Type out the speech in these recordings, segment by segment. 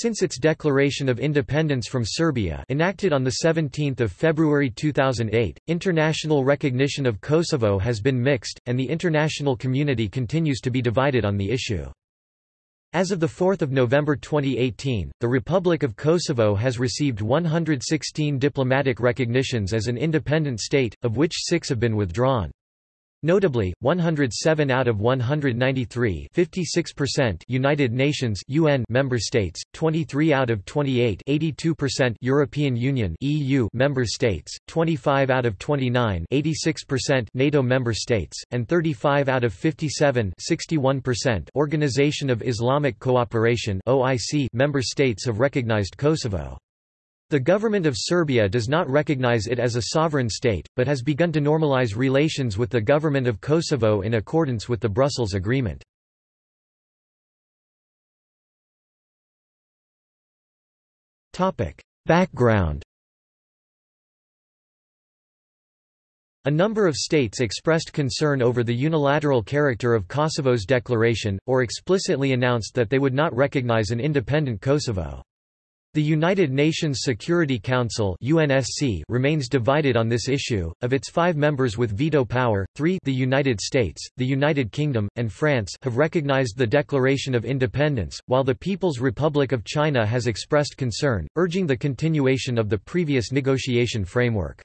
Since its declaration of independence from Serbia enacted on 17 February 2008, international recognition of Kosovo has been mixed, and the international community continues to be divided on the issue. As of 4 November 2018, the Republic of Kosovo has received 116 diplomatic recognitions as an independent state, of which six have been withdrawn. Notably, 107 out of 193 United Nations UN member states, 23 out of 28 European Union EU member states, 25 out of 29 NATO member states, and 35 out of 57 Organization of Islamic Cooperation member states have recognized Kosovo. The government of Serbia does not recognize it as a sovereign state, but has begun to normalize relations with the government of Kosovo in accordance with the Brussels Agreement. Background A number of states expressed concern over the unilateral character of Kosovo's declaration, or explicitly announced that they would not recognize an independent Kosovo. The United Nations Security Council UNSC remains divided on this issue. Of its five members with veto power, three the United States, the United Kingdom, and France have recognized the Declaration of Independence, while the People's Republic of China has expressed concern, urging the continuation of the previous negotiation framework.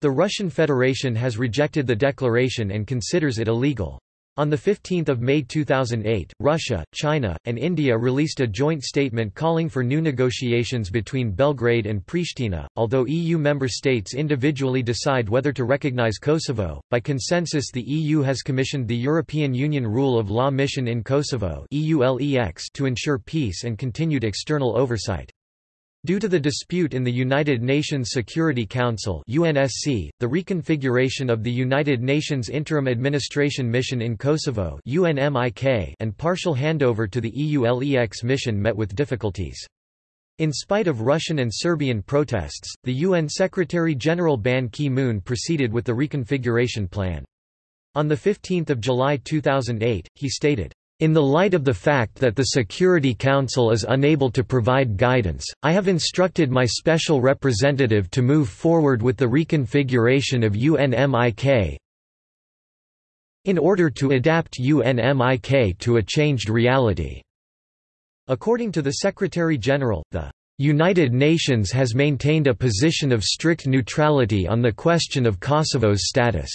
The Russian Federation has rejected the declaration and considers it illegal. On 15 May 2008, Russia, China, and India released a joint statement calling for new negotiations between Belgrade and Pristina. Although EU member states individually decide whether to recognize Kosovo, by consensus the EU has commissioned the European Union Rule of Law Mission in Kosovo to ensure peace and continued external oversight. Due to the dispute in the United Nations Security Council UNSC, the reconfiguration of the United Nations Interim Administration Mission in Kosovo UNMIK and partial handover to the EULEX mission met with difficulties. In spite of Russian and Serbian protests, the UN Secretary-General Ban Ki-moon proceeded with the reconfiguration plan. On 15 July 2008, he stated, in the light of the fact that the Security Council is unable to provide guidance, I have instructed my special representative to move forward with the reconfiguration of UNMIK in order to adapt UNMIK to a changed reality. According to the Secretary-General, the United Nations has maintained a position of strict neutrality on the question of Kosovo's status.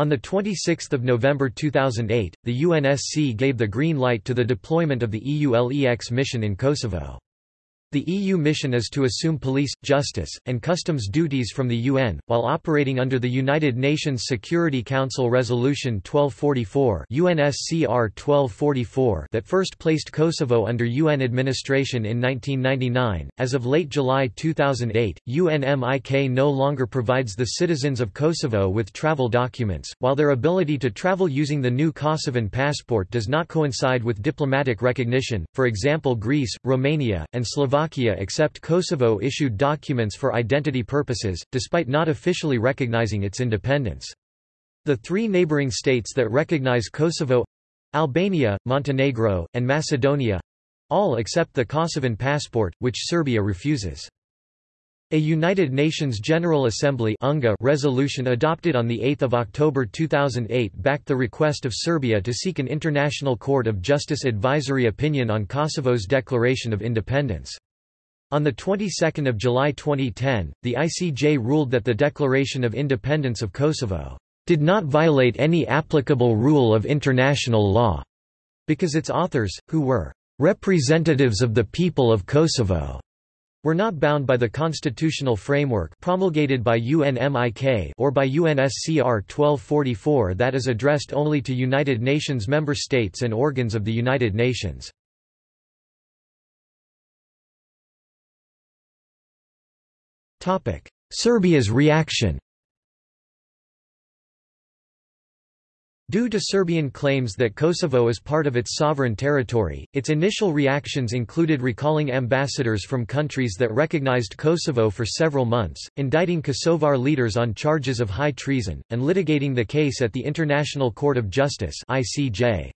On 26 November 2008, the UNSC gave the green light to the deployment of the EULEX mission in Kosovo. The EU mission is to assume police, justice, and customs duties from the UN, while operating under the United Nations Security Council Resolution 1244 UNSCR 1244 that first placed Kosovo under UN administration in 1999. As of late July 2008, UNMIK no longer provides the citizens of Kosovo with travel documents, while their ability to travel using the new Kosovan passport does not coincide with diplomatic recognition. For example, Greece, Romania, and Slovakia Slovakia accept Kosovo-issued documents for identity purposes, despite not officially recognizing its independence. The three neighboring states that recognize Kosovo—Albania, Montenegro, and Macedonia—all accept the Kosovan passport, which Serbia refuses. A United Nations General Assembly resolution adopted on 8 October 2008 backed the request of Serbia to seek an International Court of Justice advisory opinion on Kosovo's declaration of independence. On the 22nd of July 2010, the ICJ ruled that the Declaration of Independence of Kosovo did not violate any applicable rule of international law, because its authors, who were representatives of the people of Kosovo, were not bound by the constitutional framework promulgated by UNMIK or by UNSCR 1244 that is addressed only to United Nations member states and organs of the United Nations. Serbia's reaction Due to Serbian claims that Kosovo is part of its sovereign territory, its initial reactions included recalling ambassadors from countries that recognized Kosovo for several months, indicting Kosovar leaders on charges of high treason, and litigating the case at the International Court of Justice ICJ.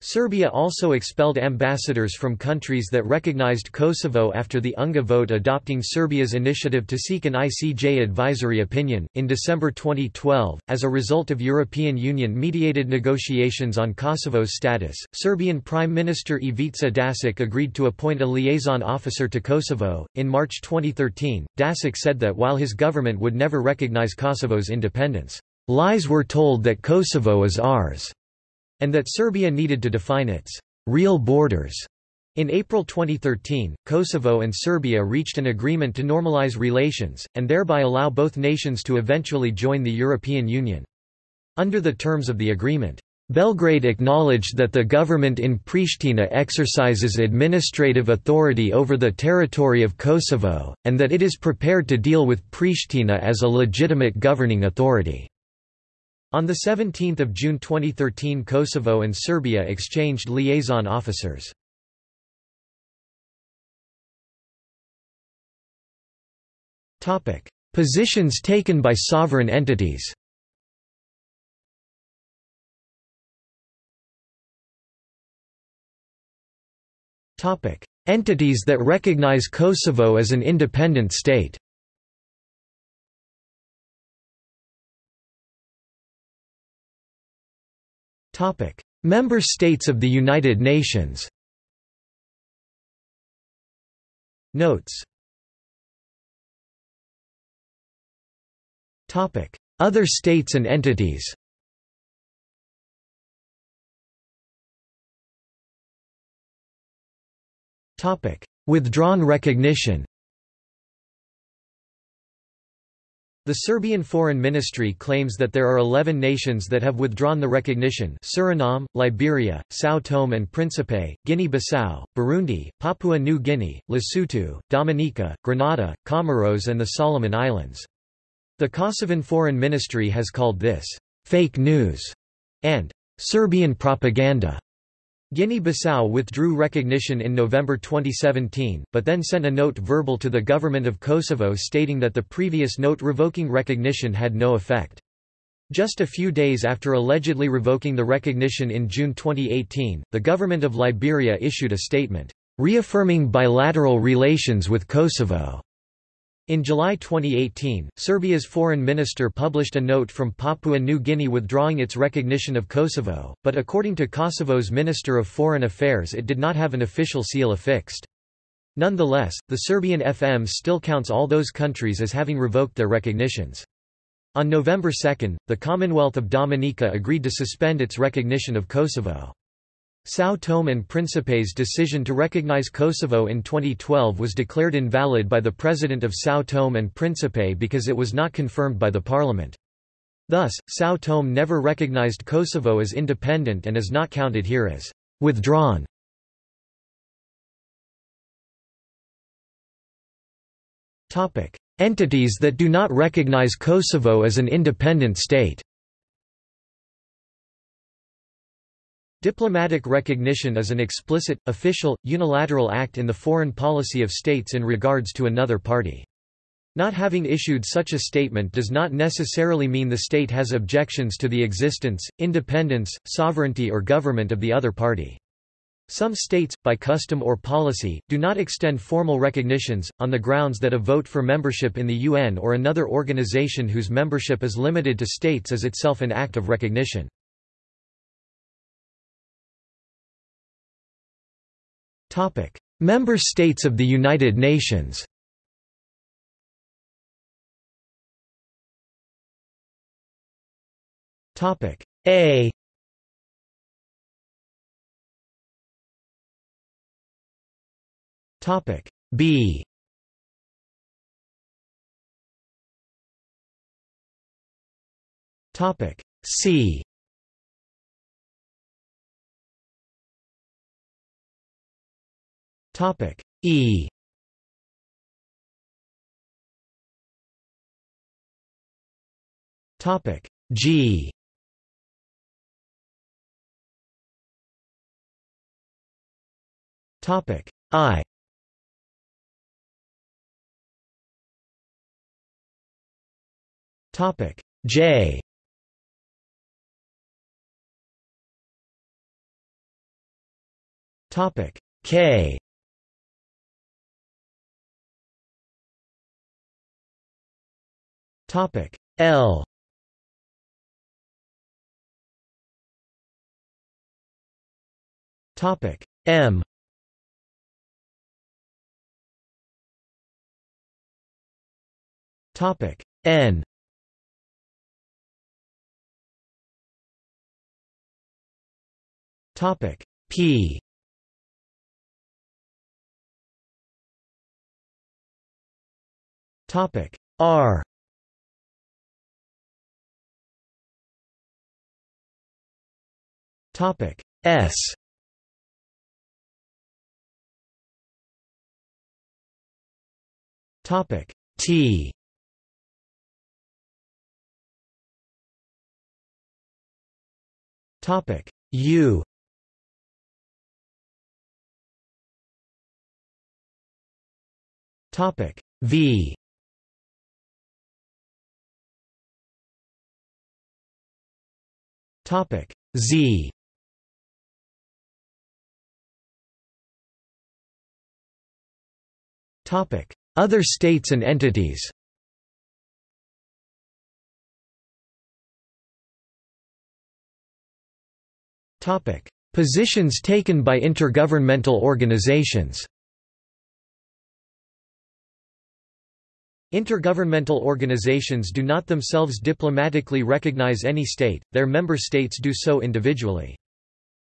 Serbia also expelled ambassadors from countries that recognized Kosovo after the UNGA vote adopting Serbia's initiative to seek an ICJ advisory opinion. In December 2012, as a result of European Union mediated negotiations on Kosovo's status, Serbian Prime Minister Ivica Dačić agreed to appoint a liaison officer to Kosovo. In March 2013, Dačić said that while his government would never recognize Kosovo's independence, lies were told that Kosovo is ours and that Serbia needed to define its real borders. In April 2013, Kosovo and Serbia reached an agreement to normalize relations, and thereby allow both nations to eventually join the European Union. Under the terms of the agreement, Belgrade acknowledged that the government in Pristina exercises administrative authority over the territory of Kosovo, and that it is prepared to deal with Pristina as a legitimate governing authority. On 17 June 2013 Kosovo and Serbia exchanged liaison officers. Positions taken by sovereign entities. Entities that recognize Kosovo as an independent state Member States of the United Nations. Notes. Other states and entities. Withdrawn recognition The Serbian Foreign Ministry claims that there are 11 nations that have withdrawn the recognition Suriname, Liberia, São Tome and Príncipe, Guinea-Bissau, Burundi, Papua New Guinea, Lesotho, Dominica, Grenada, Comoros and the Solomon Islands. The Kosovan Foreign Ministry has called this, "...fake news", and "...Serbian propaganda". Guinea-Bissau withdrew recognition in November 2017, but then sent a note verbal to the government of Kosovo stating that the previous note revoking recognition had no effect. Just a few days after allegedly revoking the recognition in June 2018, the government of Liberia issued a statement, reaffirming bilateral relations with Kosovo. In July 2018, Serbia's foreign minister published a note from Papua New Guinea withdrawing its recognition of Kosovo, but according to Kosovo's Minister of Foreign Affairs it did not have an official seal affixed. Nonetheless, the Serbian FM still counts all those countries as having revoked their recognitions. On November 2, the Commonwealth of Dominica agreed to suspend its recognition of Kosovo. São Tome and Príncipe's decision to recognize Kosovo in 2012 was declared invalid by the President of São Tome and Príncipe because it was not confirmed by the parliament. Thus, São Tome never recognized Kosovo as independent and is not counted here as withdrawn. Entities that do not recognize Kosovo as an independent state Diplomatic recognition is an explicit, official, unilateral act in the foreign policy of states in regards to another party. Not having issued such a statement does not necessarily mean the state has objections to the existence, independence, sovereignty or government of the other party. Some states, by custom or policy, do not extend formal recognitions, on the grounds that a vote for membership in the UN or another organization whose membership is limited to states is itself an act of recognition. Member states of the United Nations A Topic. B Topic. C Topic. E. Topic. G. Topic. I. Topic. J. Topic. K. Topic L. Topic M. Topic N. Topic P. Topic R. Topic S. Topic T. Topic U. Topic V. Topic Z. Other states and entities. Positions taken by intergovernmental organizations. Intergovernmental organizations do not themselves diplomatically recognize any state, their member states do so individually.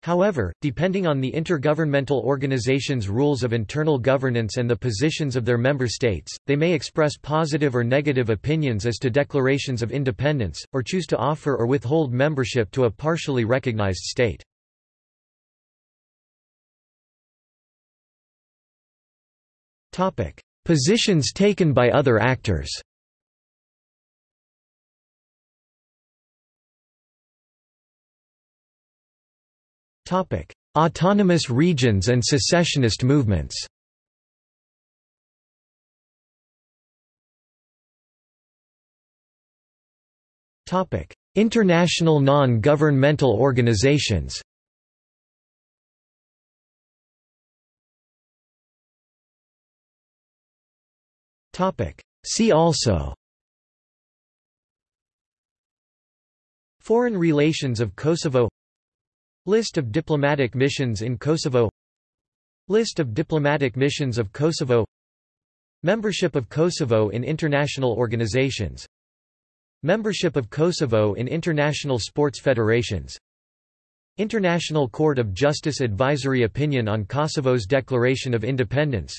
However, depending on the intergovernmental organization's rules of internal governance and the positions of their member states, they may express positive or negative opinions as to declarations of independence, or choose to offer or withhold membership to a partially recognized state. Positions taken by other actors Autonomous regions and secessionist movements. International non-governmental organizations. See also. Foreign relations of Kosovo List of diplomatic missions in Kosovo. List of diplomatic missions of Kosovo. Membership of Kosovo in international organizations. Membership of Kosovo in international sports federations. International Court of Justice Advisory Opinion on Kosovo's Declaration of Independence.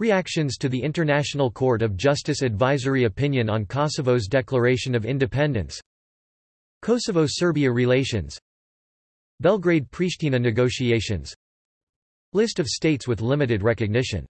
Reactions to the International Court of Justice Advisory Opinion on Kosovo's Declaration of Independence. Kosovo-Serbia relations Belgrade-Pristina negotiations. List of states with limited recognition